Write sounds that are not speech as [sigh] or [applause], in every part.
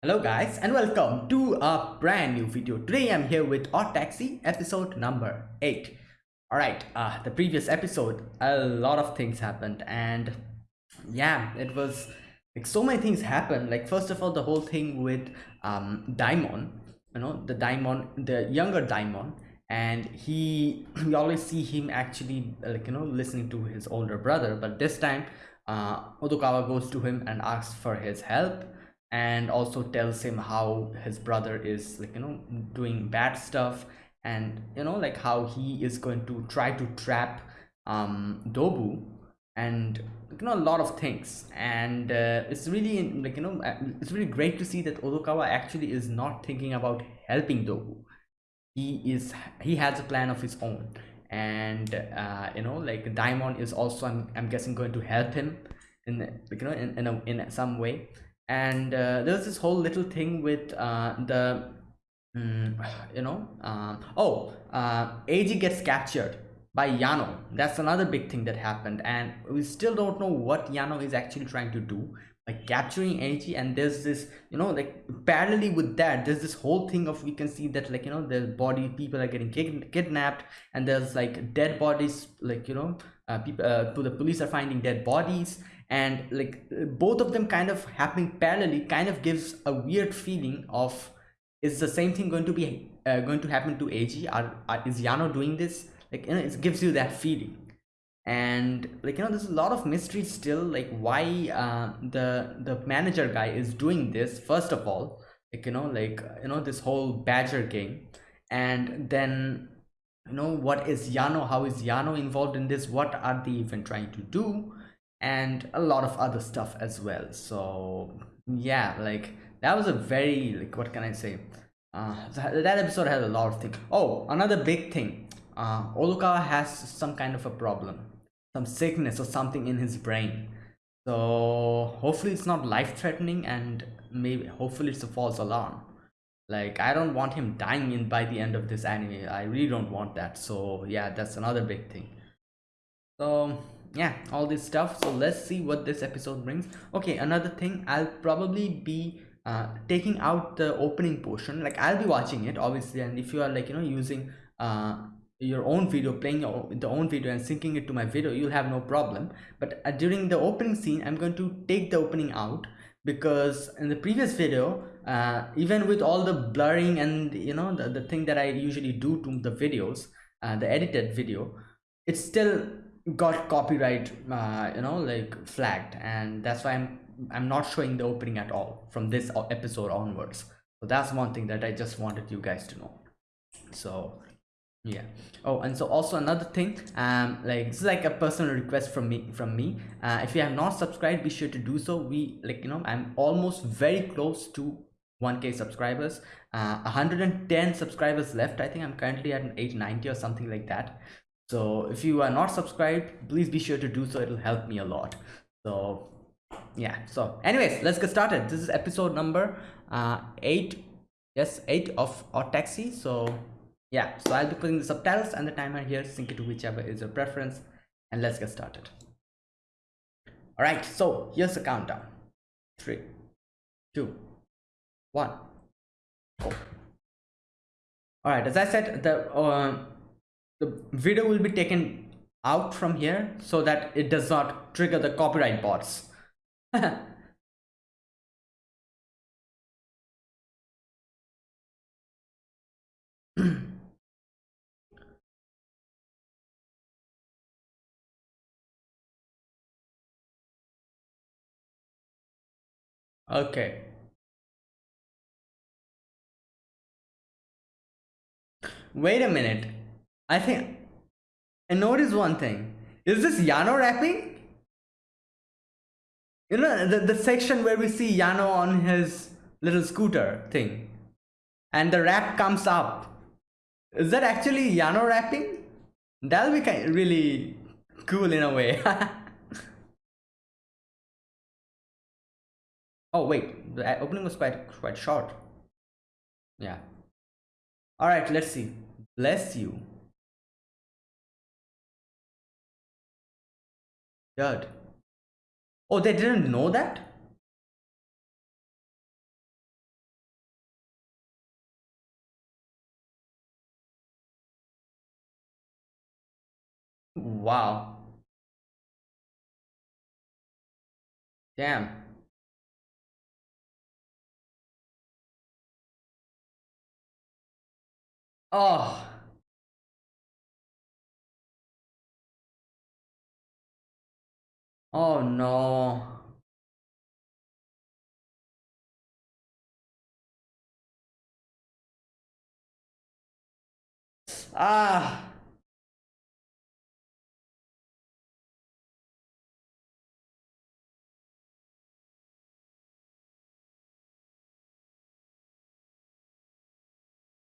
Hello guys and welcome to a brand new video. Today I'm here with Odd Taxi episode number 8. Alright, uh, the previous episode a lot of things happened and yeah it was like so many things happened like first of all the whole thing with um Daimon you know the Daimon the younger Daimon and he [clears throat] we always see him actually like you know listening to his older brother but this time uh Odokawa goes to him and asks for his help and also tells him how his brother is like you know doing bad stuff and you know like how he is going to try to trap um dobu and you know a lot of things. And uh, it's really like you know uh, it's really great to see that odokawa actually is not thinking about helping dobu. He is he has a plan of his own. And uh, you know like Daimon is also i'm, I'm guessing going to help him in you know in, in, a, in some way and uh, there's this whole little thing with uh, the mm, [sighs] you know uh, oh uh, Eiji gets captured by Yano. That's another big thing that happened. And we still don't know what Yano is actually trying to do like capturing Eiji and there's this you know like parallelly with that there's this whole thing of we can see that like you know the body people are getting kidnapped. And there's like dead bodies like you know uh, people uh, the police are finding dead bodies and like both of them kind of happening parallelly kind of gives a weird feeling of is the same thing going to be uh, going to happen to? Are, are, is Yano doing this? Like you know, it gives you that feeling, and like you know, there's a lot of mystery still. Like why uh, the the manager guy is doing this? First of all, like you know, like you know, this whole Badger game, and then you know, what is Yano? How is Yano involved in this? What are they even trying to do? And a lot of other stuff as well. So yeah like that was a very like what can i say? Uh that episode had a lot of things oh another big thing. Uh Oluka has some kind of a problem some sickness or something in his brain. So hopefully it's not life-threatening and maybe hopefully it's a false alarm. Like i don't want him dying in by the end of this anime. I really don't want that. So yeah that's another big thing. So yeah all this stuff. So let's see what this episode brings. Okay another thing i'll probably be uh, taking out the opening portion. Like i'll be watching it obviously. And if you are like you know using uh, your own video playing your, the own video and syncing it to my video you'll have no problem. But uh, during the opening scene i'm going to take the opening out because in the previous video uh, even with all the blurring and you know the, the thing that i usually do to the videos uh, the edited video it's still got copyright uh, you know like flagged. And that's why i'm i'm not showing the opening at all from this episode onwards. So that's one thing that i just wanted you guys to know. So yeah. Oh and so also another thing um like this is like a personal request from me from me. Uh, if you have not subscribed be sure to do so. We like you know i'm almost very close to 1k subscribers. Uh 110 subscribers left. I think i'm currently at an 890 or something like that so if you are not subscribed please be sure to do so. It'll help me a lot. So yeah. So anyways let's get started. This is episode number uh eight. Yes eight of Odd Taxi. So yeah. So i'll be putting the subtitles and the timer here sync it to whichever is your preference and let's get started. All right. So here's the countdown. Three two one go. All right. As i said the uh, the video will be taken out from here so that it does not trigger the copyright bots. [laughs] Okay. Wait a minute I think I noticed one thing. Is this Yano rapping? You know, the, the section where we see Yano on his little scooter thing. And the rap comes up. Is that actually Yano rapping? That'll be kind of really cool in a way. [laughs] oh wait, the opening was quite quite short. Yeah. Alright, let's see. Bless you. Dude. Oh, they didn't know that? Wow. Damn. Oh. Oh no. Ah.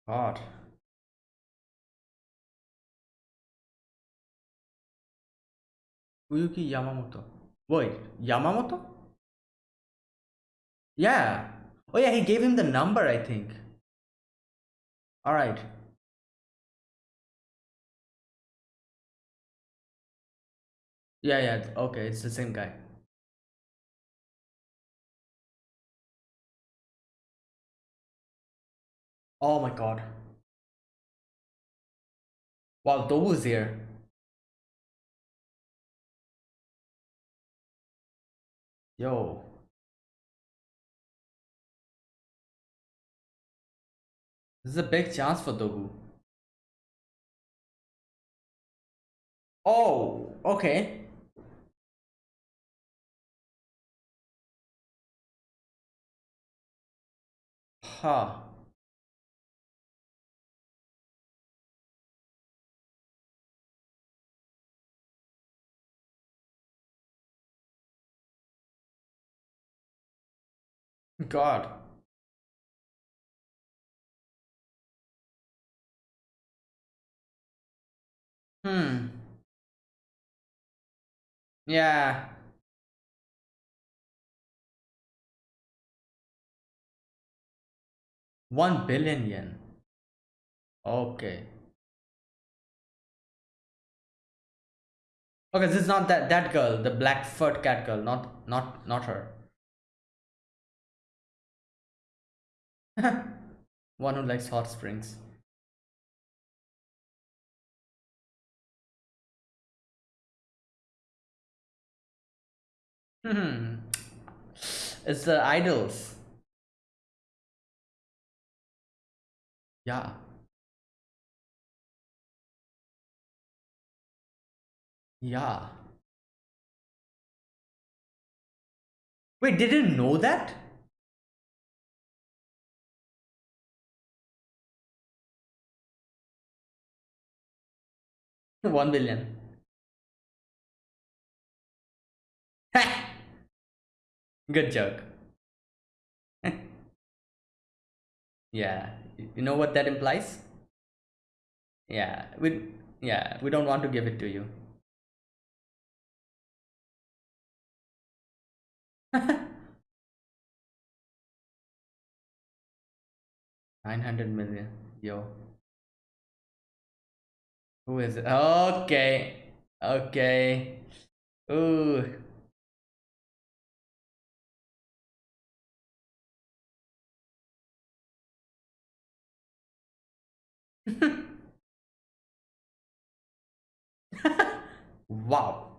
God. Uyuki Yamamoto. Wait, Yamamoto? Yeah. Oh yeah, he gave him the number, I think. Alright. Yeah, yeah, okay, it's the same guy. Oh my god. Wow, Dobu's here. Yo. This is a big chance for Dobu. Oh, okay. Huh. God. Hmm. Yeah. One billion yen. Okay. Okay, this is not that that girl, the black fur cat girl, not not not her. [laughs] One who likes hot springs. Hmm. It's the idols. Yeah. Yeah. Wait, didn't know that? [laughs] One billion. [laughs] Good joke. [laughs] yeah. You know what that implies? Yeah. We yeah, we don't want to give it to you. 900 million. Yo. Who is it? Okay. Okay. Ooh. [laughs] wow.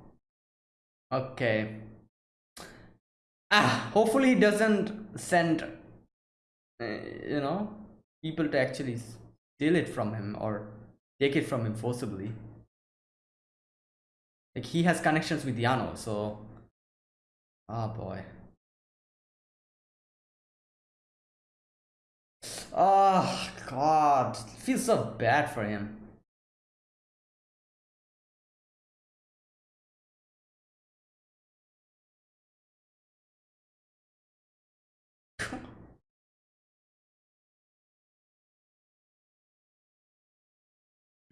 Okay. Ah, hopefully he doesn't send, uh, you know, people to actually steal it from him or take it from him forcibly. Like he has connections with Yano, so. Oh boy. Oh god, feels so bad for him.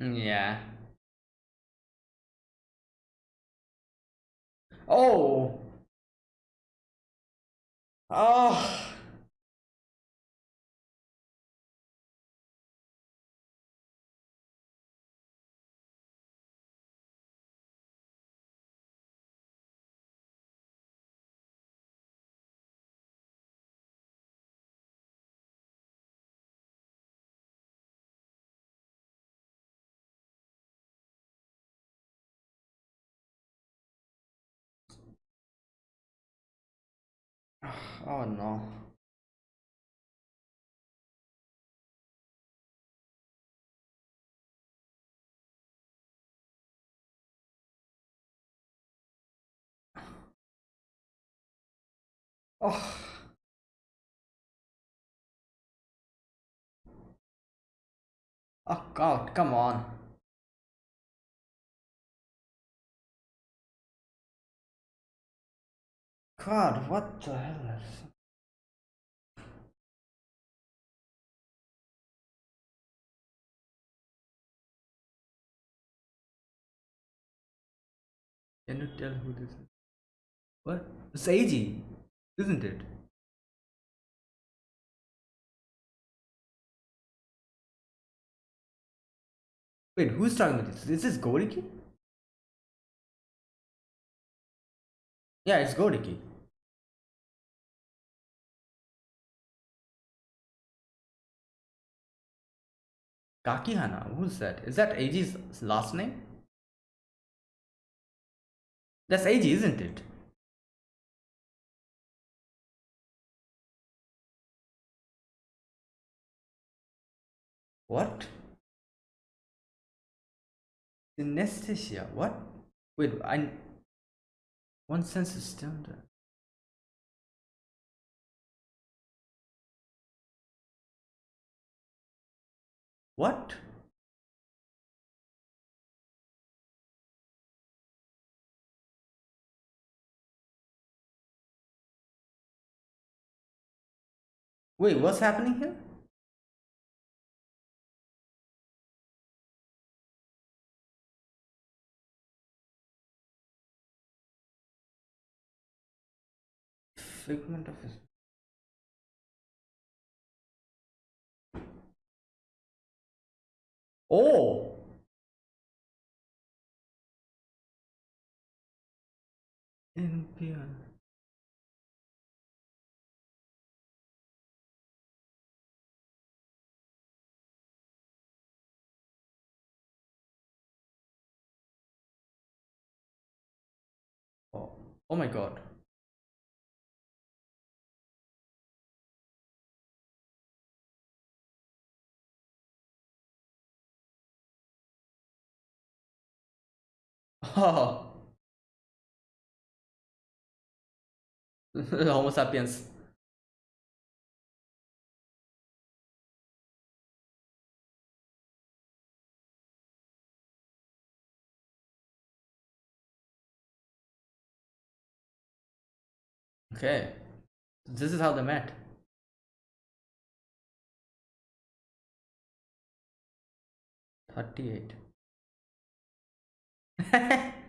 Mm. yeah. Oh. Oh. Oh no. Oh. Oh god, come on. God, what the hell is... Can you tell who this is? What? It's AG, isn't it? Wait, who's talking about this? Is this Goriki? Yeah, it's Goriki. Kakihana, who's that? Is that AG's last name? That's AG, isn't it? What? Synesthesia, what? Wait, I... One sense is stimmed. What? Wait, what's happening here? Figment of his... Oh! Impure. Oh, oh my god. Oh. [laughs] Homo sapiens. Okay. This is how they met. Thirty-eight. [laughs]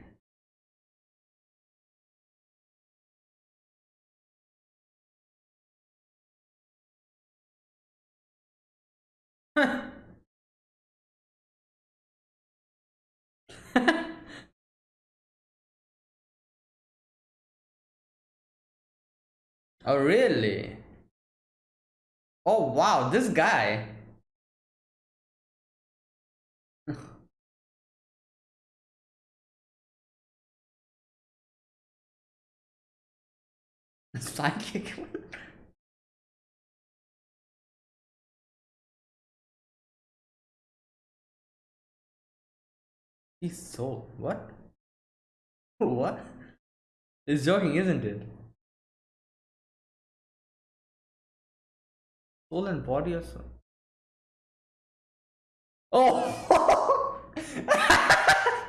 oh really? Oh wow, this guy. Psychic. [laughs] He's soul. What? [laughs] What? It's joking, isn't it? Soul and body also. Oh! [laughs]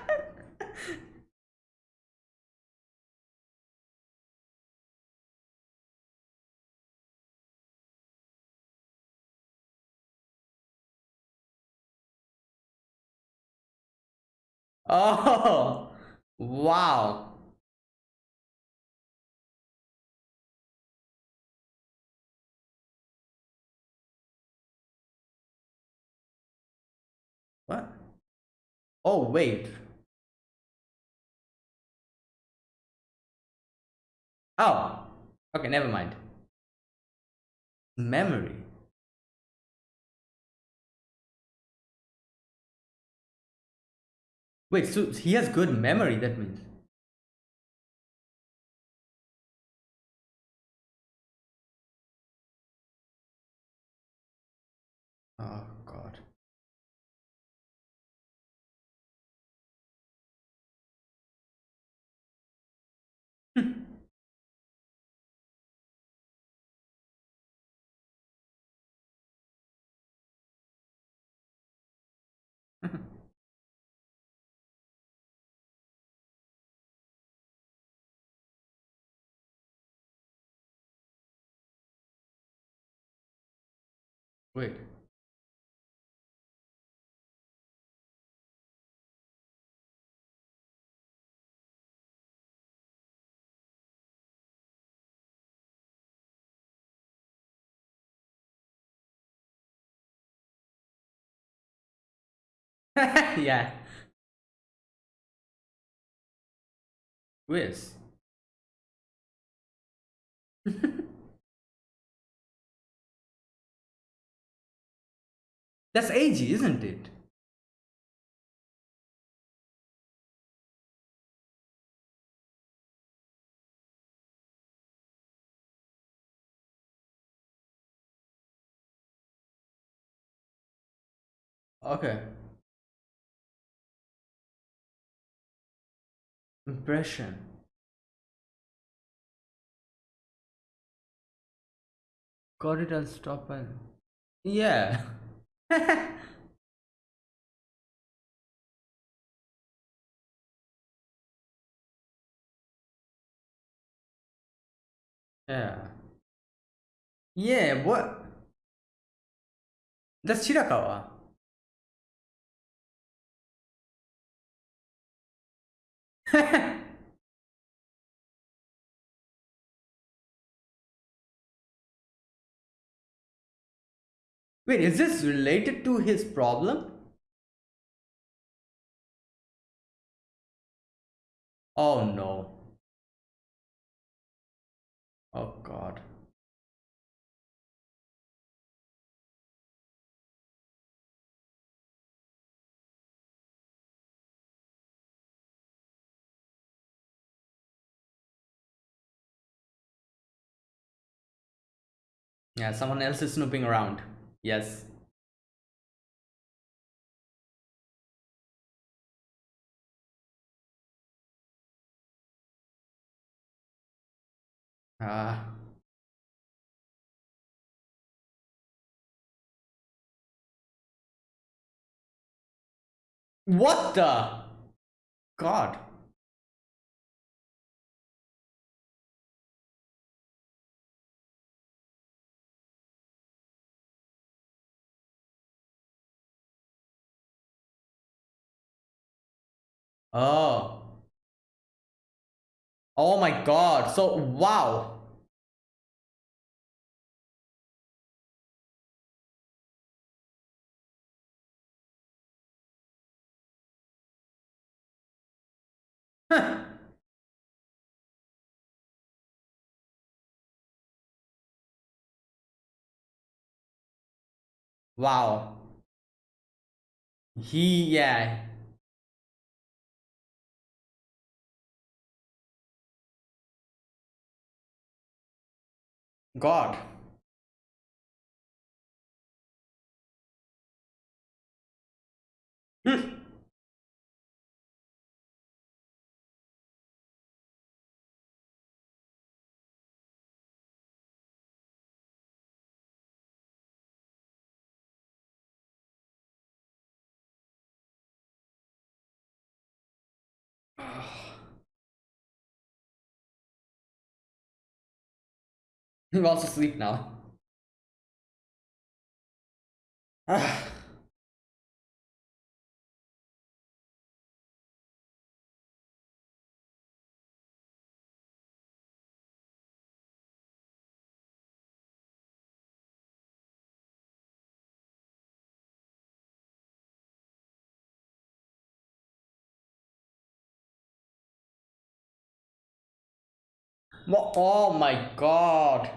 oh! Wow! What? Oh, wait. Oh, okay, never mind. Memory. Wait, so he has good memory, that means. Wait. [laughs] yeah. Quiz. [laughs] That's AG, isn't it? Okay. Impression. Got it and yeah. [laughs] [laughs] yeah. Yeah, what? That's Shirakawa. [laughs] Wait, is this related to his problem? Oh no. Oh god. Yeah, someone else is snooping around. Yes. Ah. What the? God. Oh. Oh my god. So, wow. [laughs] wow. He, yeah. God. Hmm. He wants to sleep now. [sighs] oh my god.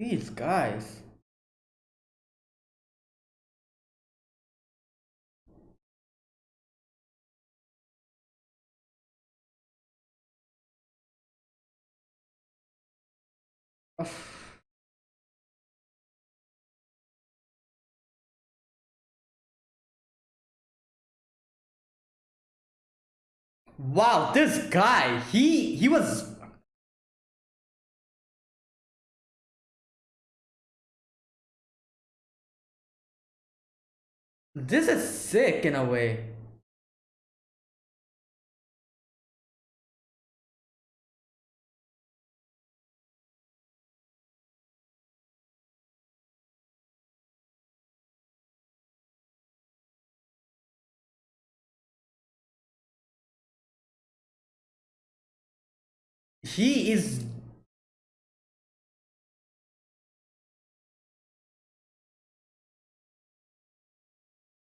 These guys. Wow, this guy, he he was This is sick in a way. He is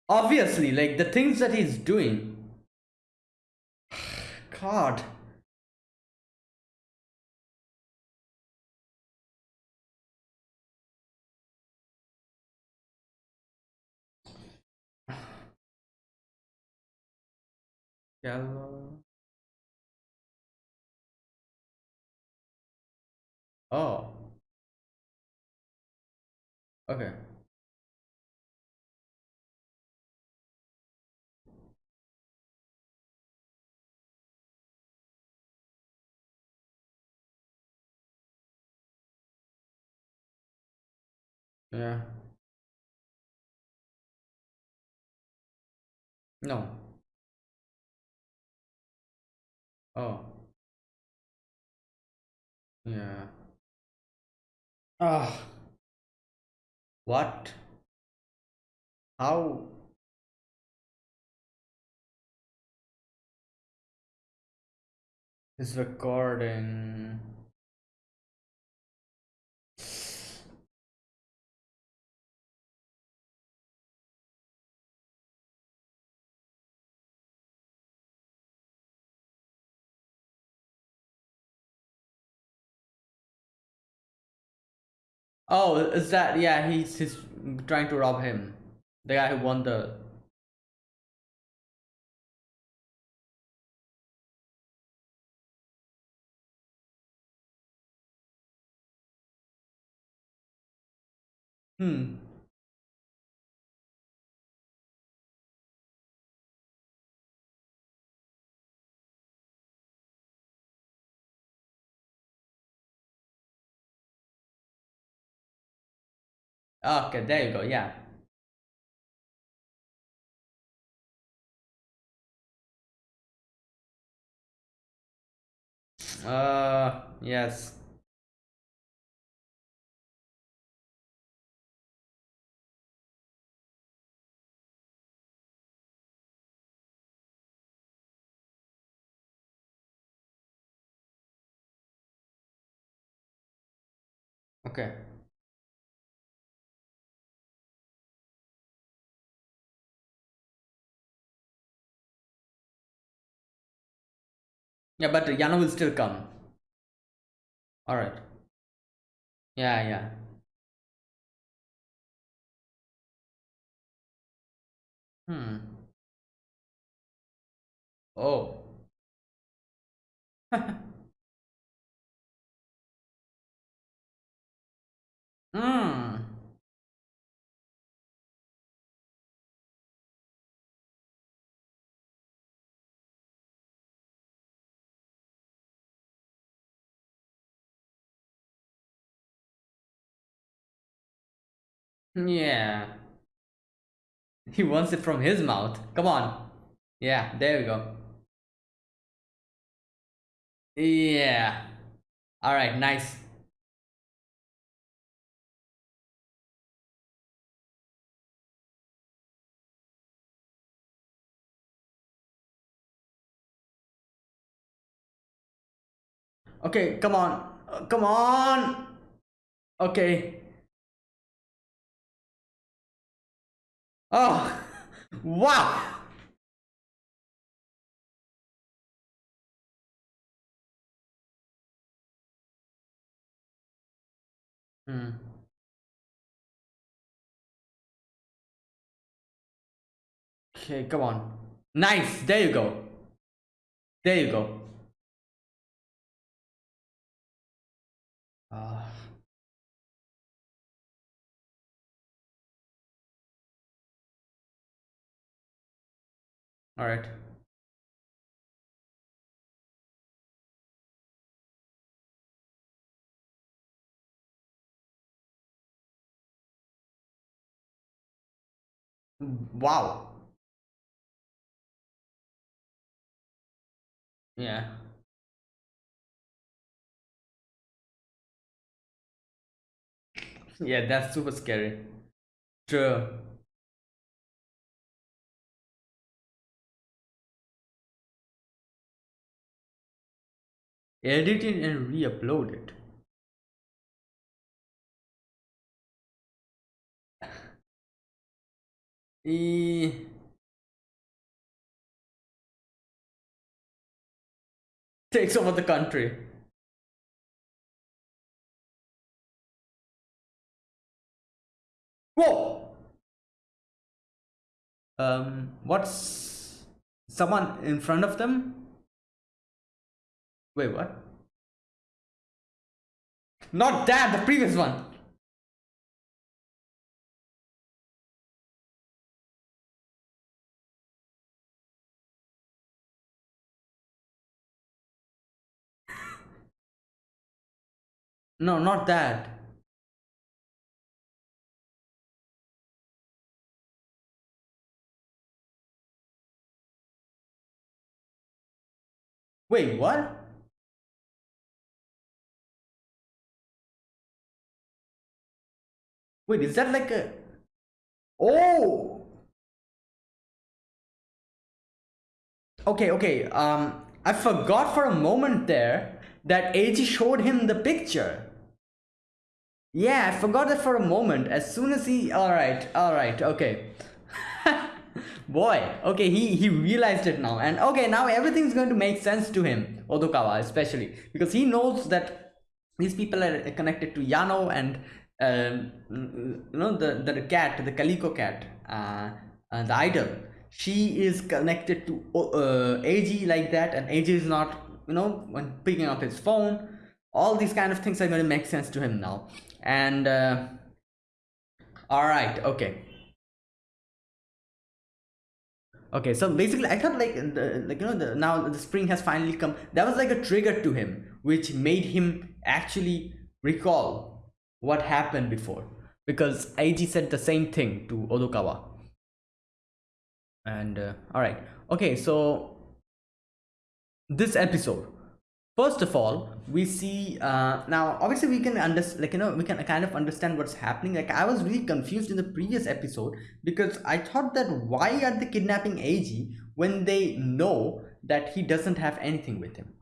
obviously like the things that he's doing. [sighs] God. [sighs] Oh. Okay. Yeah. No. Oh. Yeah. Ah. What? How? Is recording. Oh, is that yeah? He's he's trying to rob him. The guy who won the. Hmm. Okay, there you go. Yeah. Uh, yes. Okay. Yeah, but Yano will still come. All right. Yeah, yeah. Hmm. Oh. [laughs] Hmm. Yeah. He wants it from his mouth. Come on. Yeah, there we go. Yeah. All right, nice. Okay, come on. Uh, come on. Okay. Oh. Wow. Hmm. Okay, come on. Nice. There you go. There you go. Uh, all right. Wow. Yeah. Yeah that's super scary. True. Edit it and re-upload it. [sighs] E takes over the country. Whoa! Um, what's someone in front of them? Wait, what? Not that, the previous one. No, not that. Wait, what? Wait, is that like a... Oh! Okay, okay, um, I forgot for a moment there that AG showed him the picture. Yeah, I forgot that for a moment. As soon as he... Alright, alright, okay. [laughs] Boy, okay, he, he realized it now. And okay, now everything's going to make sense to him, Odokawa especially. Because he knows that these people are connected to Yano and um, you know the the cat the calico cat uh, uh, the idol. She is connected to uh, ag like that and ag is not you know when picking up his phone all these kind of things are going to make sense to him now. And uh, all right okay. Okay so basically i thought like the, like you know the now the spring has finally come. That was like a trigger to him which made him actually recall what happened before because AG said the same thing to Odokawa. And uh, all right, okay, so this episode, first of all, we see uh, now obviously we can understand, like you know, we can kind of understand what's happening. Like I was really confused in the previous episode because I thought that why are they kidnapping AG when they know that he doesn't have anything with him?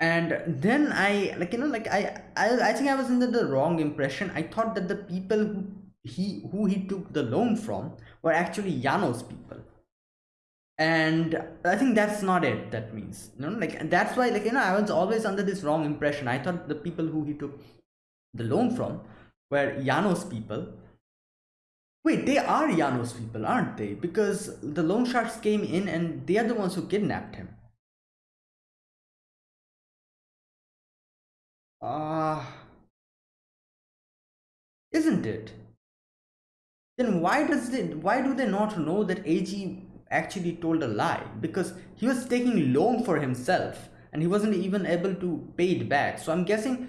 And then i like you know like i i, I think i was under the wrong impression. I thought that the people who he who he took the loan from were actually yano's people. And i think that's not it that means you know like that's why like you know i was always under this wrong impression. I thought the people who he took the loan from were yano's people. Wait they are yano's people aren't they? Because the loan sharks came in and they are the ones who kidnapped him Ah, uh, isn't it? Then why does it? Why do they not know that AG actually told a lie? Because he was taking loan for himself and he wasn't even able to pay it back. So I'm guessing,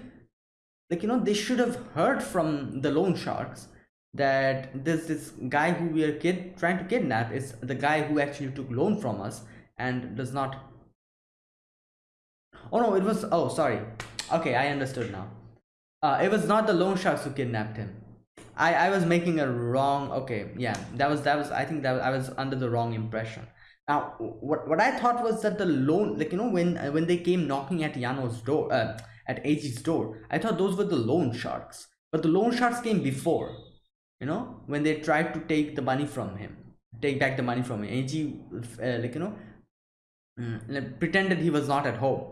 like you know, they should have heard from the loan sharks that this this guy who we are kid trying to kidnap is the guy who actually took loan from us and does not. Oh no, it was. Oh, sorry okay i understood now. Uh, it was not the loan sharks who kidnapped him. I i was making a wrong okay yeah that was that was i think that i was under the wrong impression. Now what what i thought was that the loan like you know when when they came knocking at yano's door uh, at ag's door i thought those were the loan sharks. But the loan sharks came before you know when they tried to take the money from him take back the money from him ag uh, like you know mm, pretended he was not at home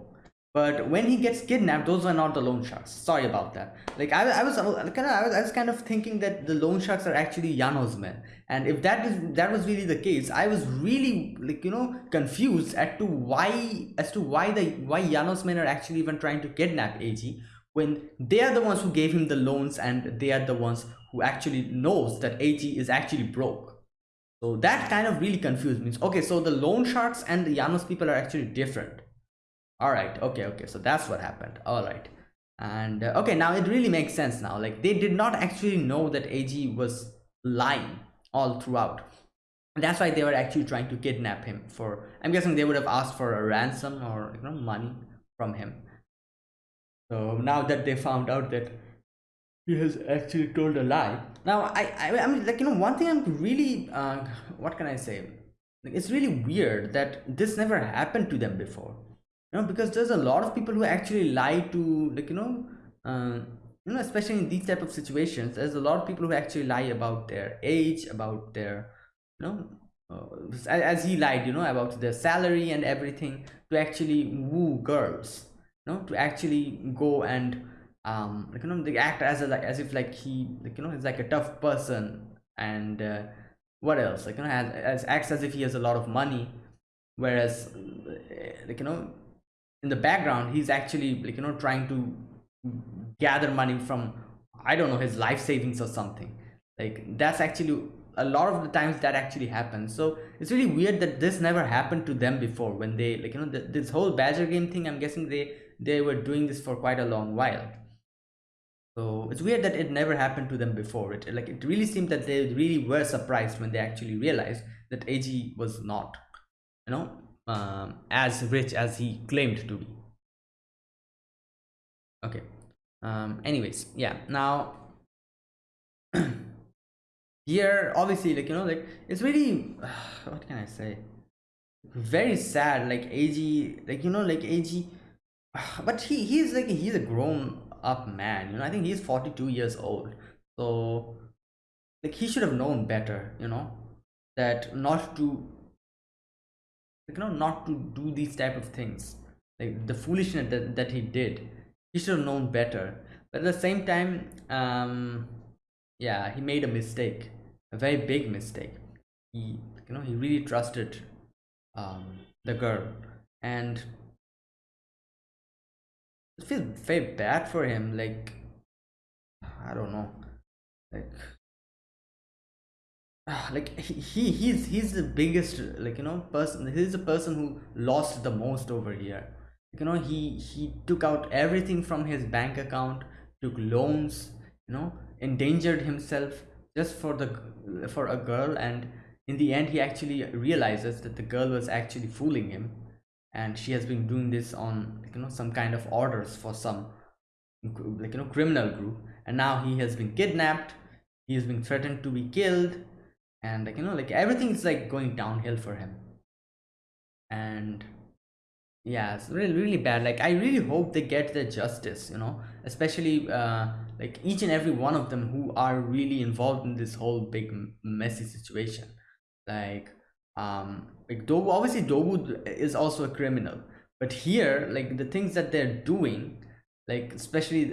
but when he gets kidnapped those are not the loan sharks. Sorry about that. Like i, I was kind of I was, I was kind of thinking that the loan sharks are actually yano's men and if that is that was really the case i was really like you know confused as to why as to why the why yano's men are actually even trying to kidnap ag when they are the ones who gave him the loans and they are the ones who actually knows that ag is actually broke. So that kind of really confused me. Okay so the loan sharks and the yano's people are actually different all right. Okay okay. So that's what happened. All right. And uh, okay now it really makes sense now. Like they did not actually know that ag was lying all throughout. That's why they were actually trying to kidnap him for i'm guessing they would have asked for a ransom or you know money from him. So now that they found out that he has actually told a lie. Now i i, I mean like you know one thing i'm really uh, what can i say? Like, it's really weird that this never happened to them before you know because there's a lot of people who actually lie to like you know uh, you know especially in these type of situations there's a lot of people who actually lie about their age about their you know uh, as he lied you know about their salary and everything to actually woo girls you know to actually go and um like you know they act as a like as if like he like you know is like a tough person and uh, what else? Like you know as, as acts as if he has a lot of money whereas like you know in the background he's actually like you know trying to gather money from i don't know his life savings or something. Like that's actually a lot of the times that actually happens. So it's really weird that this never happened to them before when they like you know the, this whole badger game thing i'm guessing they they were doing this for quite a long while. So it's weird that it never happened to them before. It like it really seemed that they really were surprised when they actually realized that ag was not you know um, as rich as he claimed to be. Okay. Um anyways yeah now [clears throat] here obviously like you know like it's really [sighs] what can i say? Very sad like ag like you know like ag [sighs] but he he's like he's a grown up man you know i think he's 42 years old. So like he should have known better you know that not to like, you know not to do these type of things. Like the foolishness that, that he did he should have known better. But at the same time um yeah he made a mistake a very big mistake. He you know he really trusted um the girl. And it feels very bad for him like i don't know. Like [sighs] like he he's he's the biggest like you know person he's the person who lost the most over here. You know he he took out everything from his bank account took loans you know endangered himself just for the for a girl. And in the end he actually realizes that the girl was actually fooling him. And she has been doing this on you know some kind of orders for some like you know criminal group. And now he has been kidnapped. He has been threatened to be killed and like you know like everything is like going downhill for him. And yeah it's really really bad. Like i really hope they get the justice you know especially uh like each and every one of them who are really involved in this whole big messy situation. Like um like Dobu obviously Dobu is also a criminal. But here like the things that they're doing like especially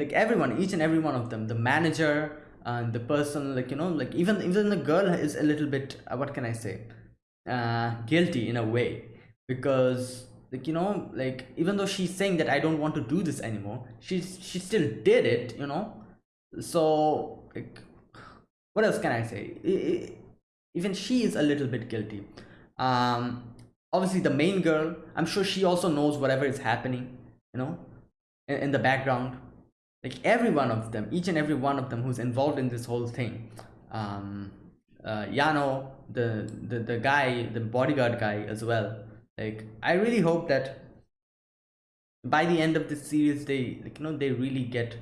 like everyone each and every one of them the manager and the person like you know like even even the girl is a little bit uh, what can i say? Uh guilty in a way. Because like you know like even though she's saying that i don't want to do this anymore she's she still did it you know? So like what else can i say? It, it, even she is a little bit guilty. Um obviously the main girl i'm sure she also knows whatever is happening you know in, in the background like every one of them each and every one of them who's involved in this whole thing um uh yano the the, the guy the bodyguard guy as well. Like i really hope that by the end of this series they like you know they really get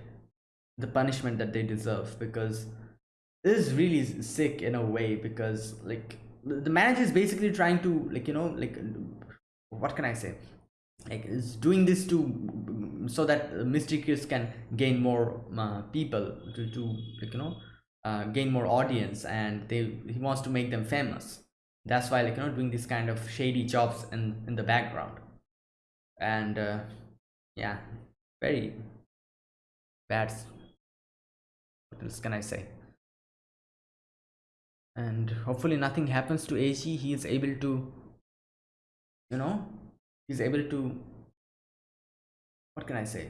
the punishment that they deserve because this is really sick in a way because like the manager is basically trying to like you know like what can i say? Like is doing this to so that Mystery Kiss can gain more uh, people to, to you know uh, gain more audience and they he wants to make them famous. That's why like you know doing this kind of shady jobs in in the background. And uh, yeah very bad what else can i say? And hopefully nothing happens to ag he is able to you know he's able to what can i say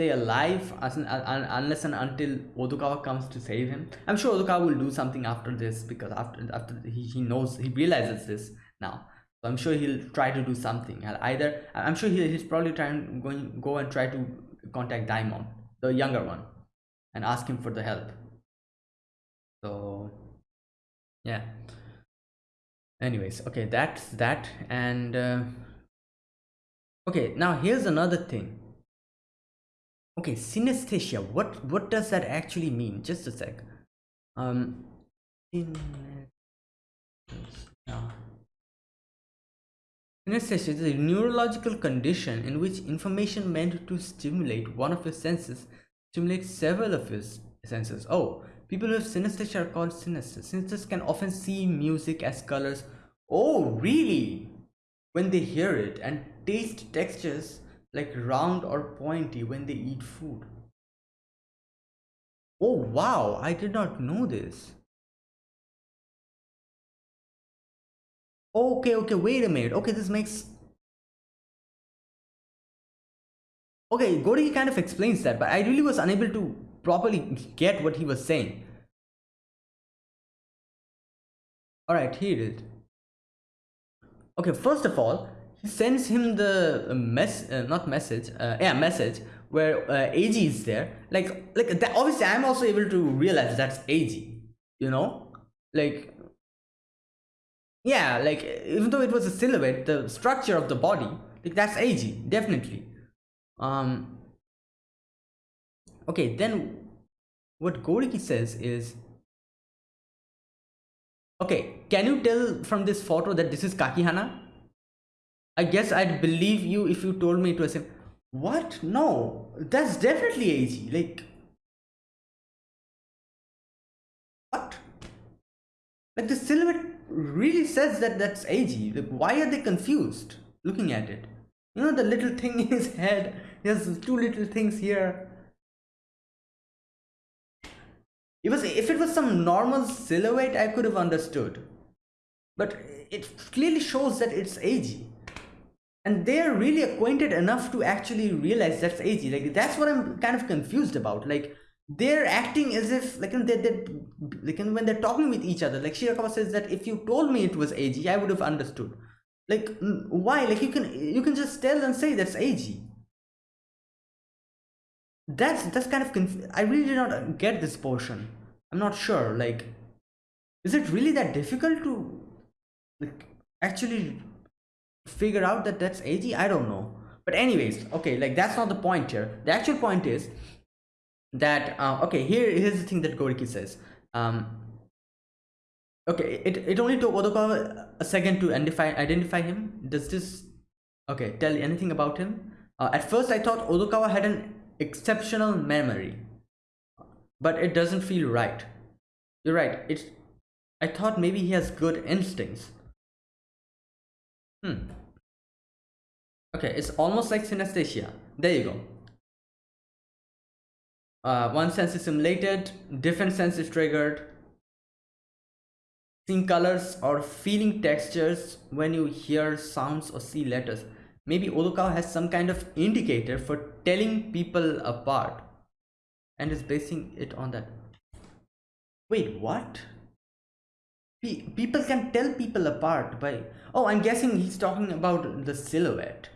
stay alive as an, uh, unless and until Odokawa comes to save him. I'm sure Odokawa will do something after this because after after he, he knows he realizes this now. So I'm sure he'll try to do something. Either I'm sure he, he's probably trying going go and try to contact Daimon, the younger one, and ask him for the help. So yeah anyways okay that's that and uh, okay now here's another thing okay synesthesia what what does that actually mean just a sec um synesthesia is a neurological condition in which information meant to stimulate one of your senses stimulates several of your senses oh People with synesthesia are called synesthetes. Synesthetes can often see music as colors. Oh, really? When they hear it and taste textures like round or pointy when they eat food. Oh, wow. I did not know this. Okay, okay, wait a minute. Okay, this makes... Okay, Goriki kind of explains that, but I really was unable to properly get what he was saying. Alright, here it is. Okay, first of all, sends him the mess, uh, not message, uh, yeah, message where uh, AG is there. Like, like that, obviously, I'm also able to realize that's AG. You know, like, yeah, like even though it was a silhouette, the structure of the body, like that's AG, definitely. Um. Okay, then what Goriki says is, okay, can you tell from this photo that this is Kakihana? I guess I'd believe you if you told me it was him. What? No, that's definitely AG. Like, what? Like the silhouette really says that that's AG. Like, why are they confused looking at it? You know the little thing in his head. He has two little things here. It was if it was some normal silhouette, I could have understood. But it clearly shows that it's AG. And they're really acquainted enough to actually realize that's AG. Like that's what I'm kind of confused about. Like they're acting as if like they they like when they're talking with each other. Like Shirakawa says that if you told me it was AG, I would have understood. Like why? Like you can you can just tell and say that's AG that's that's kind of conf i really did not uh, get this portion i'm not sure like is it really that difficult to like actually figure out that that's ag i don't know. But anyways okay like that's not the point here. The actual point is that uh, okay here here's the thing that goriki says. Um okay it, it only took odokawa a second to identify identify him. Does this okay tell anything about him? Uh, at first i thought odokawa had an exceptional memory but it doesn't feel right. You're right it's i thought maybe he has good instincts hmm. Okay it's almost like synesthesia. There you go. Uh, one sense is simulated different sense is triggered. Seeing colors or feeling textures when you hear sounds or see letters. Maybe Odokawa has some kind of indicator for telling people apart and is basing it on that. Wait, what? People can tell people apart by... Oh, I'm guessing he's talking about the silhouette.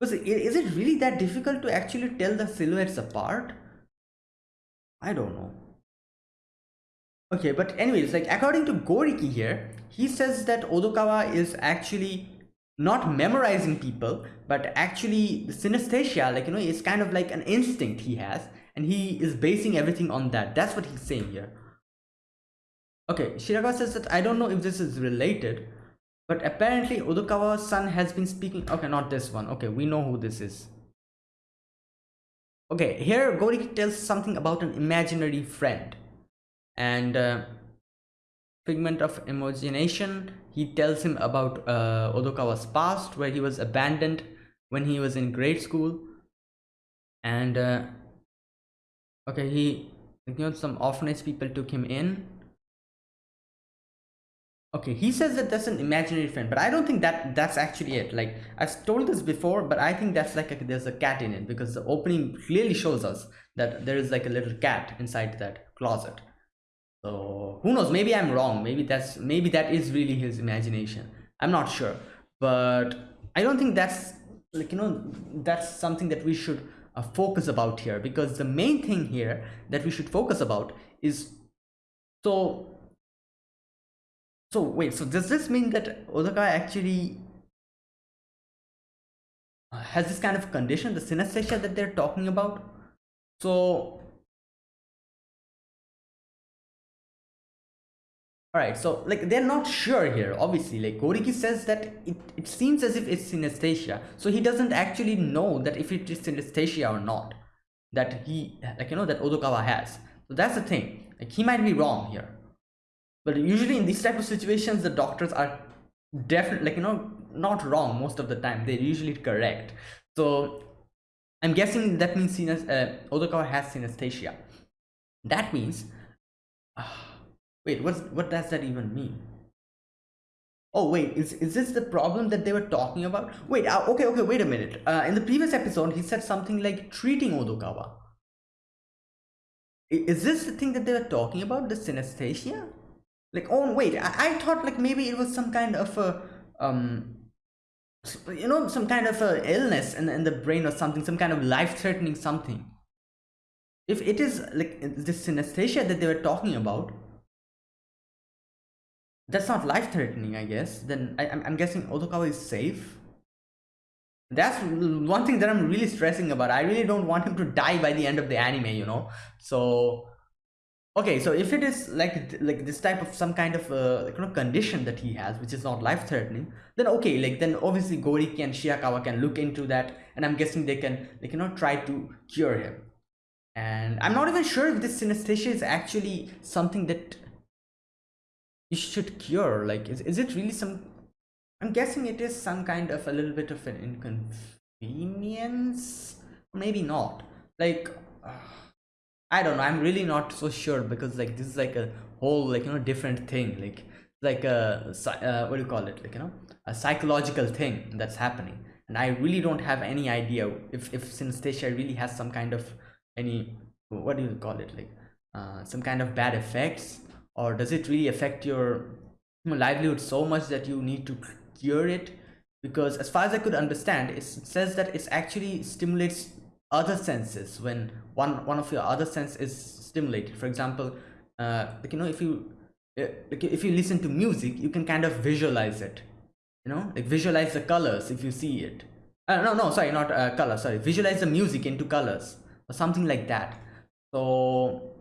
Was it, is it really that difficult to actually tell the silhouettes apart? I don't know. Okay, but anyways, like according to Goriki here, he says that Odokawa is actually not memorizing people but actually synesthesia like you know it's kind of like an instinct he has and he is basing everything on that that's what he's saying here okay shirakawa says that i don't know if this is related but apparently odokawa's son has been speaking okay not this one. Okay we know who this is. Okay here goriki tells something about an imaginary friend and uh, figment of imagination. He tells him about uh, Odokawa's past where he was abandoned when he was in grade school and uh, okay he you know some orphanage people took him in okay he says that that's an imaginary friend but i don't think that that's actually it. Like i've told this before but i think that's like a, there's a cat in it because the opening clearly shows us that there is like a little cat inside that closet. So who knows? Maybe i'm wrong. Maybe that's maybe that is really his imagination. I'm not sure. But i don't think that's like you know that's something that we should uh, focus about here because the main thing here that we should focus about is so so wait so does this mean that Odokawa actually uh, has this kind of condition the synesthesia that they're talking about? So all right so like they're not sure here obviously. Like goriki says that it, it seems as if it's synesthesia. So he doesn't actually know that if it is synesthesia or not that he like you know that odokawa has. So that's the thing. Like he might be wrong here but usually in these type of situations the doctors are definitely like you know not wrong most of the time they're usually correct so i'm guessing that means uh, odokawa has synesthesia that means uh, Wait, what's, what does that even mean? Oh, wait, is, is this the problem that they were talking about? Wait, uh, okay, okay, wait a minute. Uh, in the previous episode, he said something like treating Odokawa. Is this the thing that they were talking about, the synesthesia? Like, oh, wait, I, I thought like maybe it was some kind of a, um, you know, some kind of a illness in, in the brain or something, some kind of life-threatening something. If it is like this synesthesia that they were talking about, that's not life-threatening, I guess. Then I, am I'm guessing Odokawa is safe. That's one thing that I'm really stressing about. I really don't want him to die by the end of the anime, you know. So, okay, so if it is like like this type of some kind of uh, like, condition that he has, which is not life-threatening, then okay, like then obviously Goriki and Shirakawa can look into that, and I'm guessing they can you know try to cure him. And I'm not even sure if this synesthesia is actually something that you should cure like is, is it really some i'm guessing it is some kind of a little bit of an inconvenience maybe not like uh, i don't know i'm really not so sure because like this is like a whole like you know different thing like like a uh, what do you call it like you know a psychological thing that's happening. And i really don't have any idea if if synesthesia really has some kind of any what do you call it like uh, some kind of bad effects or does it really affect your livelihood so much that you need to cure it? Because as far as i could understand it says that it actually stimulates other senses when one one of your other sense is stimulated. For example uh, like you know if you uh, like if you listen to music you can kind of visualize it you know like visualize the colors if you see it. Uh, no no sorry not uh, color sorry visualize the music into colors or something like that. So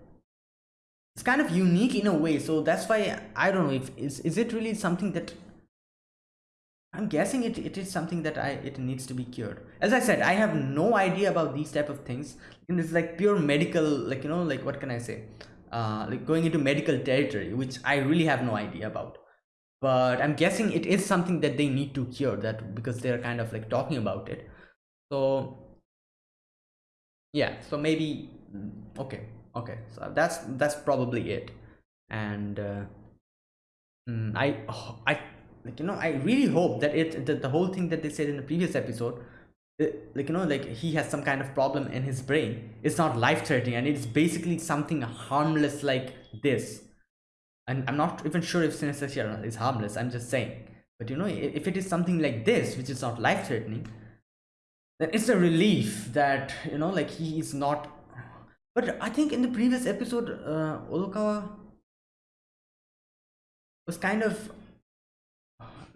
it's kind of unique in a way so that's why i don't know if is, is it really something that i'm guessing it, it is something that i it needs to be cured. As i said i have no idea about these type of things. And it's like pure medical like you know like what can i say? Uh like going into medical territory which i really have no idea about. But i'm guessing it is something that they need to cure that because they're kind of like talking about it. So yeah so maybe mm, okay okay. So that's that's probably it. And uh, mm, i oh, i like you know i really hope that it that the whole thing that they said in the previous episode it, like you know like he has some kind of problem in his brain. It's not life-threatening and it's basically something harmless like this. And i'm not even sure if synesthesia is harmless i'm just saying. But you know if it is something like this which is not life-threatening then it's a relief that you know like he is not but I think in the previous episode, uh, Odokawa was kind of,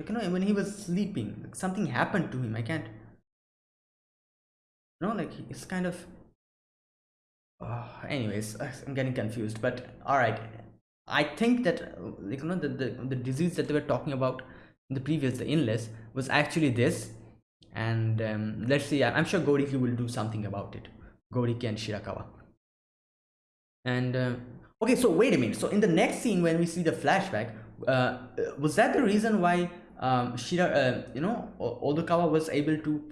you know, when he was sleeping, like something happened to him. I can't, know, like it's kind of. Uh, anyways, I'm getting confused. But all right, I think that like you know the the, the disease that they were talking about in the previous the illness was actually this, and um, let's see. I'm sure Goriki will do something about it. Goriki and Shirakawa and uh, okay so wait a minute so in the next scene when we see the flashback uh, was that the reason why um, Shira, uh, you know, Odokawa was able to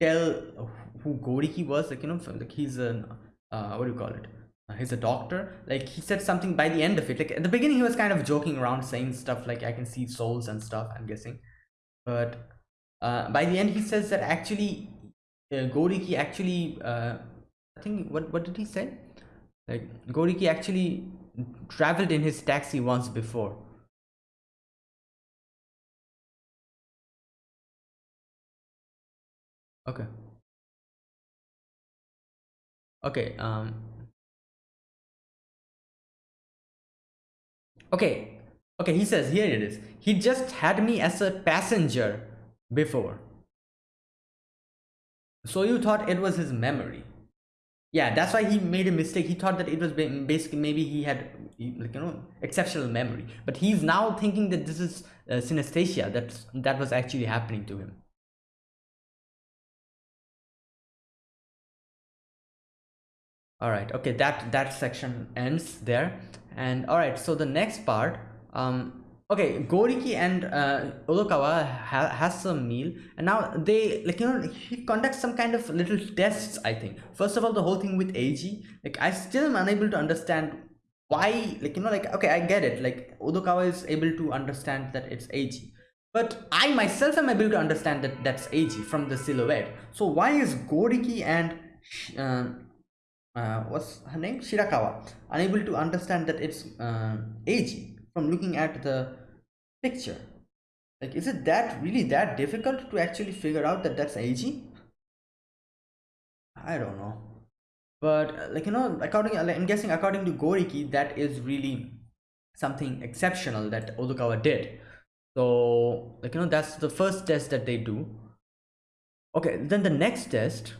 tell who Goriki was, like, you know, like he's a, uh, what do you call it? Uh, he's a doctor. Like, he said something by the end of it. Like, at the beginning, he was kind of joking around, saying stuff like, I can see souls and stuff, I'm guessing. But uh, by the end, he says that actually, uh, Goriki actually, uh, I think, what, what did he say? Like Goriki actually traveled in his taxi once before. Okay. Okay, um Okay. okay he says here it is. He just had me as a passenger before. So you thought it was his memory? Yeah that's why he made a mistake. He thought that it was basically maybe he had like you know exceptional memory. But he's now thinking that this is uh, synesthesia that that was actually happening to him all right okay that that section ends there. And all right so the next part um okay goriki and uh, odokawa ha has some meal. And now they like you know he conducts some kind of little tests i think. First of all the whole thing with Eiji like i still am unable to understand why like you know like okay i get it. Like odokawa is able to understand that it's Eiji but i myself am able to understand that that's Eiji from the silhouette. So why is goriki and uh, uh, what's her name? Shirakawa. Unable to understand that it's uh, from looking at the picture. Like is it that really that difficult to actually figure out that that's Eiji i don't know. But uh, like you know according i'm guessing according to goriki that is really something exceptional that odokawa did. So like you know that's the first test that they do. Okay then the next test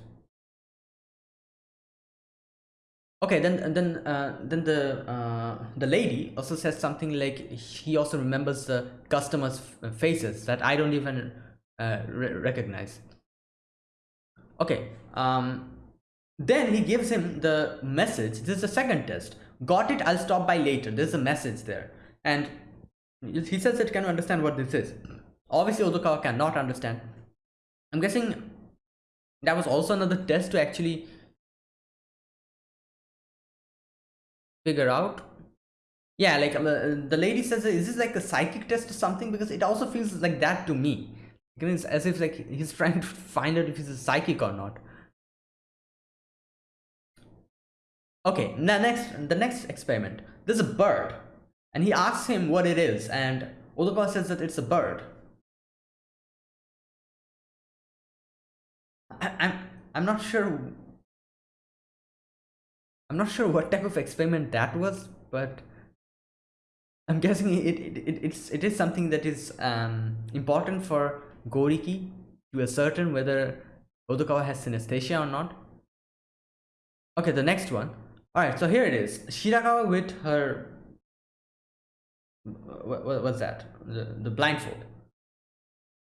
okay then then uh, then the uh, the lady also says something like he also remembers the customers faces that i don't even uh, re recognize. Okay um then he gives him the message. This is the second test. Got it i'll stop by later. There's a message there. And he says it can understand what this is? Obviously odokawa cannot understand. I'm guessing that was also another test to actually figure out. Yeah like um, uh, the lady says is this like a psychic test or something? Because it also feels like that to me. It's as if like he's trying to find out if he's a psychic or not. Okay now next the next experiment. There's a bird and he asks him what it is and Odokawa says that it's a bird. I, I'm I'm not sure I'm not sure what type of experiment that was, but I'm guessing it, it, it, it's, it is something that is um, important for Goriki to ascertain whether Odokawa has synesthesia or not. Okay, the next one. Alright, so here it is. Shirakawa with her... What, what, what's that? The, the blindfold.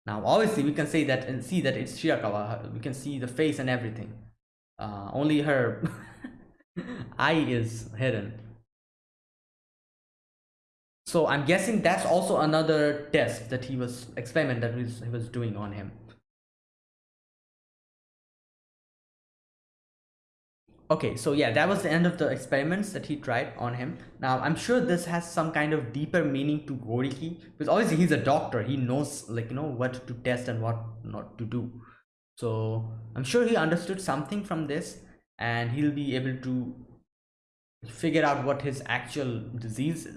Now, obviously, we can say that and see that it's Shirakawa. We can see the face and everything. Uh, only her [laughs] eye is hidden. So i'm guessing that's also another test that he was experiment that he was doing on him. Okay so yeah that was the end of the experiments that he tried on him. Now i'm sure this has some kind of deeper meaning to goriki because obviously he's a doctor. He knows like you know what to test and what not to do. So i'm sure he understood something from this and he'll be able to figure out what his actual disease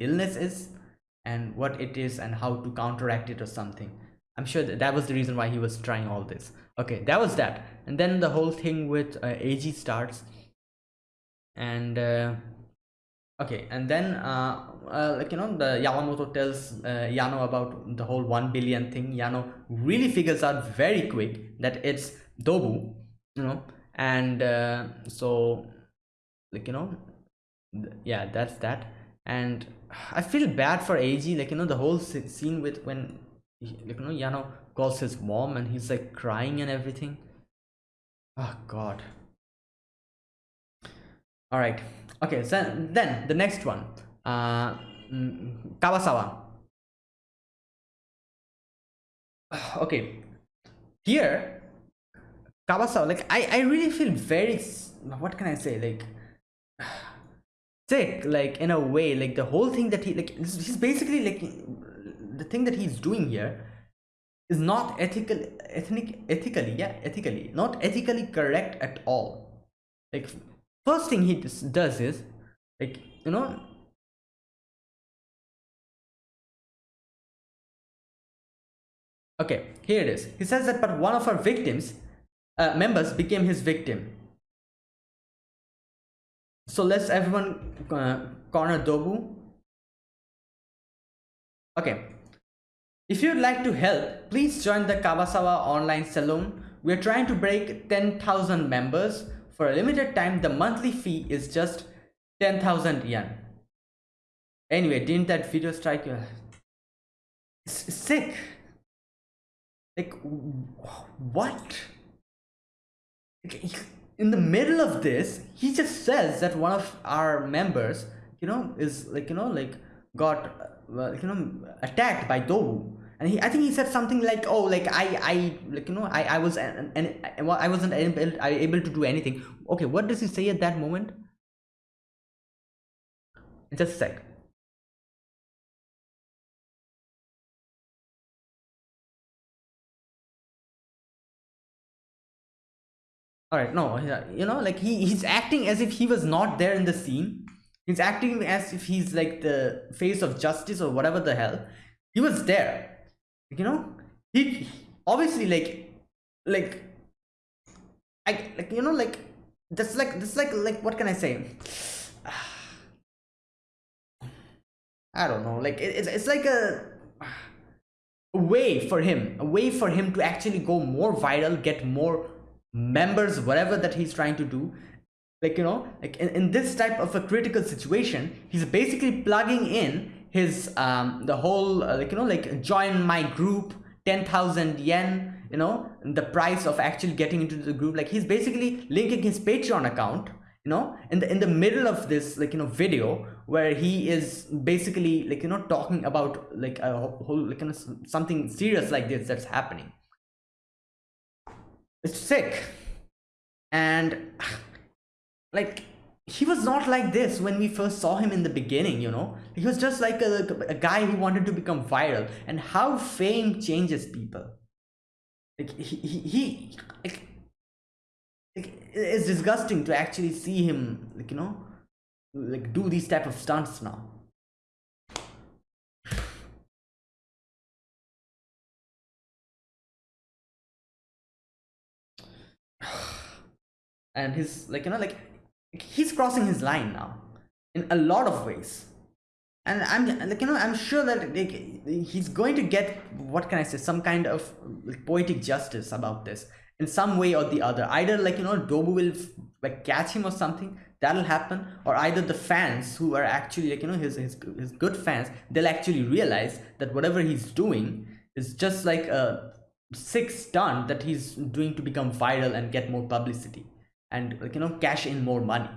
illness is and what it is and how to counteract it or something. I'm sure that, that was the reason why he was trying all this. Okay that was that. And then the whole thing with uh, Eiji starts. And uh, okay and then uh, uh, like you know the Yamamoto tells uh, Yano about the whole 1 billion thing. Yano really figures out very quick that it's Dobu you know and uh, so like you know yeah that's that. And i feel bad for Eiji like you know the whole scene with when like you know yano calls his mom and he's like crying and everything. Oh god. All right okay so then the next one. Uh kawasawa. [sighs] Okay. Here Kawasawa, like I, I really feel very what can I say? Like sick like in a way like the whole thing that he like he's basically like the thing that he's doing here is not ethical ethnic ethically yeah ethically not ethically correct at all like first thing he does is like you know okay here it is he says that but one of our victims uh, members became his victim. So let's everyone uh, corner Dobu. okay. If you'd like to help please join the kawasawa online salon. We're trying to break 10,000 members. For a limited time the monthly fee is just 10,000 yen. Anyway didn't that video strike you? Sick. Like what in the middle of this he just says that one of our members you know is like you know like got uh, you know attacked by Dobu. And he I think he said something like oh like I I like you know I I was and and I wasn't able, able to do anything. Okay what does he say at that moment? Just a sec all right no you know like he he's acting as if he was not there in the scene. He's acting as if he's like the face of justice or whatever the hell. He was there you know? He obviously like like i like you know like that's like that's like like what can i say? [sighs] I don't know like it, it's, it's like a a way for him a way for him to actually go more viral get more members whatever that he's trying to do like you know like in, in this type of a critical situation he's basically plugging in his um the whole uh, like you know like join my group 10,000 yen you know the price of actually getting into the group. Like he's basically linking his patreon account you know in the in the middle of this like you know video where he is basically like you know talking about like a whole like you know, something serious like this that's happening it's sick. And like he was not like this when we first saw him in the beginning you know? He was just like a, a guy who wanted to become viral. And how fame changes people. Like he he, he like, like, it's disgusting to actually see him like you know like do these type of stunts now [sighs] and he's like you know like he's crossing his line now in a lot of ways. And i'm like you know i'm sure that like, he's going to get what can i say some kind of like, poetic justice about this in some way or the other. Either like you know dobu will like catch him or something that'll happen. Or either the fans who are actually like you know his, his his good fans they'll actually realize that whatever he's doing is just like a sick stunt that he's doing to become viral and get more publicity and like you know cash in more money.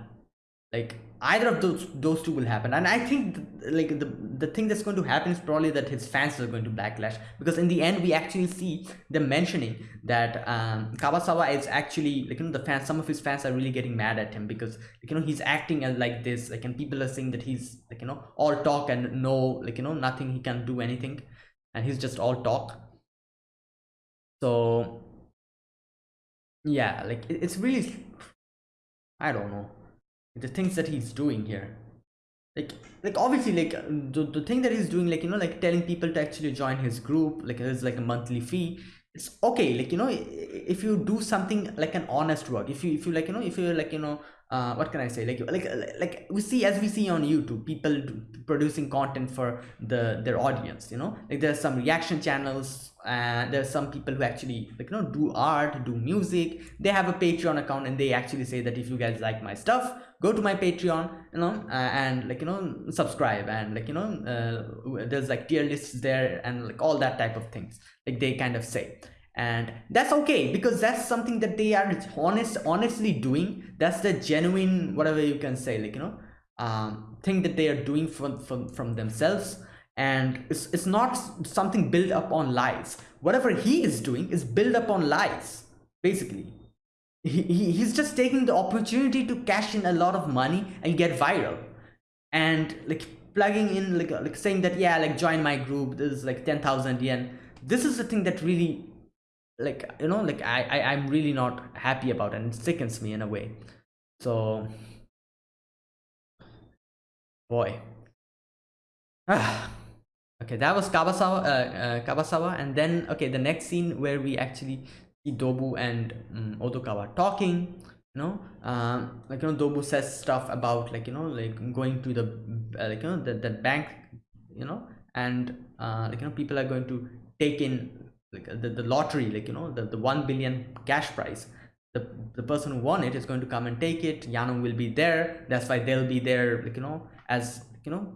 Like either of those those two will happen. And i think like the the thing that's going to happen is probably that his fans are going to backlash. Because in the end we actually see them mentioning that um kawasawa is actually like you know the fans some of his fans are really getting mad at him because like you know he's acting like this like and people are saying that he's like you know all talk and no like you know nothing he can do anything. And he's just all talk so yeah like it's really i don't know the things that he's doing here. Like like obviously like the, the thing that he's doing like you know like telling people to actually join his group like it's like a monthly fee. It's okay like you know if you do something like an honest work if you if you like you know if you're like you know uh, what can I say? Like like like we see as we see on YouTube people producing content for the their audience you know? Like there's some reaction channels and there's some people who actually like you know do art do music. They have a Patreon account and they actually say that if you guys like my stuff go to my Patreon you know uh, and like you know subscribe and like you know uh, there's like tier lists there and like all that type of things like they kind of say and that's okay because that's something that they are honest honestly doing. That's the genuine whatever you can say like you know um thing that they are doing from from, from themselves. And it's, it's not something built up on lies. Whatever he is doing is built up on lies basically. He, he, he's just taking the opportunity to cash in a lot of money and get viral. And like plugging in like like saying that yeah like join my group this is like 10,000 yen. This is the thing that really like you know like I, I i'm really not happy about and it sickens me in a way. So boy. [sighs] Okay that was kawasawa uh, uh, kawasawa and then okay the next scene where we actually see dobu and um, odokawa talking you know um like you know dobu says stuff about like you know like going to the uh, like you know the, the bank you know and uh, like you know people are going to take in like the, the lottery like you know the, the 1 billion cash prize the, the person who won it is going to come and take it. Yano will be there. That's why they'll be there like you know as you know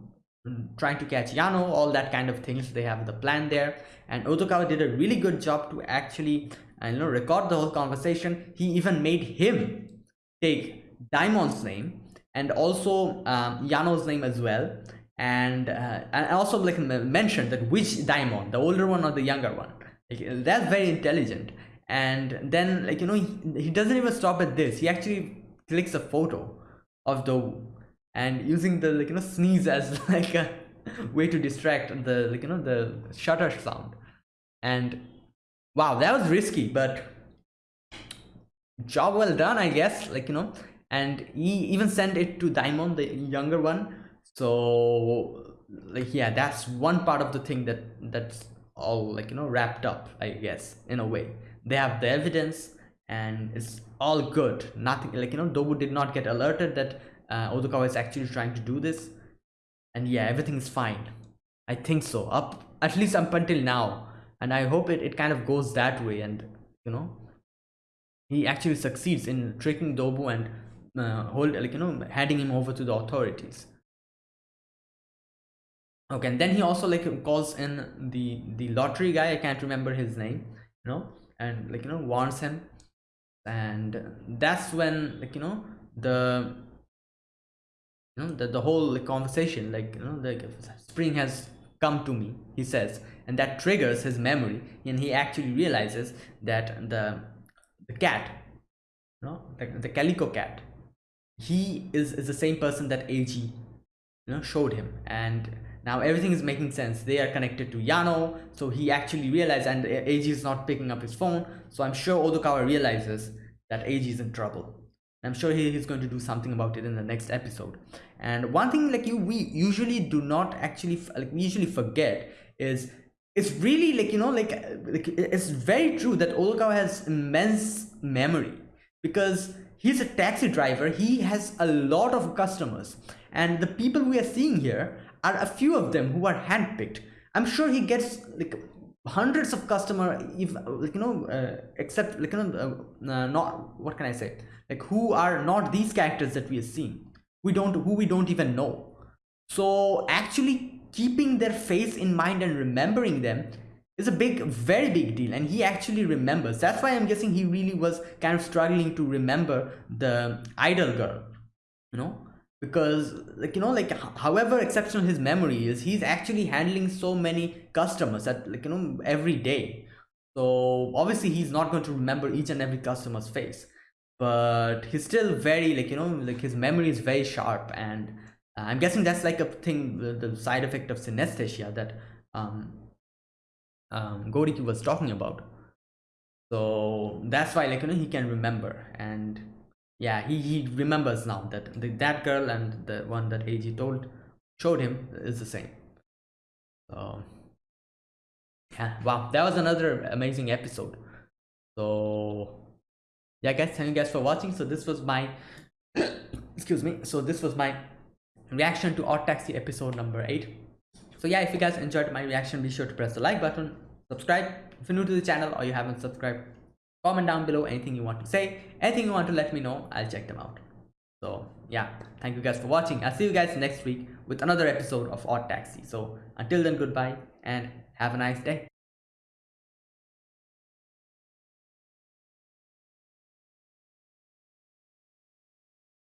trying to catch yano all that kind of things. They have the plan there. And odokawa did a really good job to actually uh, you know record the whole conversation. He even made him take Daimon's name and also um, Yano's name as well. And uh, and also like mentioned that which Daimon the older one or the younger one like, that's very intelligent. And then like you know he, he doesn't even stop at this. He actually clicks a photo of the and using the like you know sneeze as [laughs] like a way to distract the like you know the shutter sound. And wow that was risky but job well done i guess like you know. And he even sent it to daimon the younger one. So like yeah that's one part of the thing that that's all like you know wrapped up i guess in a way. They have the evidence and it's all good. Nothing like you know dobu did not get alerted that uh, odokawa is actually trying to do this. And yeah everything is fine. I think so. Up at least up until now. And i hope it, it kind of goes that way and you know he actually succeeds in tricking dobu and uh, hold like you know handing him over to the authorities okay and then he also like calls in the the lottery guy. I can't remember his name you know and like you know warns him. And that's when like you know the you know the, the whole like, conversation like you know the spring has come to me he says and that triggers his memory. And he actually realizes that the the cat you know the, the calico cat he is is the same person that ag you know showed him. And now everything is making sense. They are connected to yano so he actually realized and ag is not picking up his phone so i'm sure odokawa realizes that ag is in trouble. I'm sure he is going to do something about it in the next episode. And one thing like you we usually do not actually like we usually forget is it's really like you know like, like it's very true that odokawa has immense memory because he's a taxi driver. He has a lot of customers. And the people we are seeing here are a few of them who are handpicked. I'm sure he gets like hundreds of customer if like you know uh, except like you know uh, uh, not what can i say? Like who are not these characters that we are seeing. We don't who we don't even know. So actually keeping their face in mind and remembering them is a big very big deal and he actually remembers. That's why i'm guessing he really was kind of struggling to remember the idol girl you know because like you know like however exceptional his memory is he's actually handling so many customers at like you know every day. So obviously he's not going to remember each and every customer's face. But he's still very like you know like his memory is very sharp. And uh, i'm guessing that's like a thing the, side effect of synesthesia that um um goriki was talking about. So that's why like you know he can remember. And yeah he, he remembers now that the, that girl and the one that AG told showed him is the same. So yeah wow that was another amazing episode. So yeah guys thank you guys for watching. So this was my [coughs] excuse me so this was my reaction to odd taxi episode number eight. So yeah if you guys enjoyed my reaction be sure to press the like button subscribe. If you're new to the channel or you haven't subscribed comment down below anything you want to say. Anything you want to let me know i'll check them out. So yeah. Thank you guys for watching. I'll see you guys next week with another episode of odd taxi. So until then goodbye and have a nice day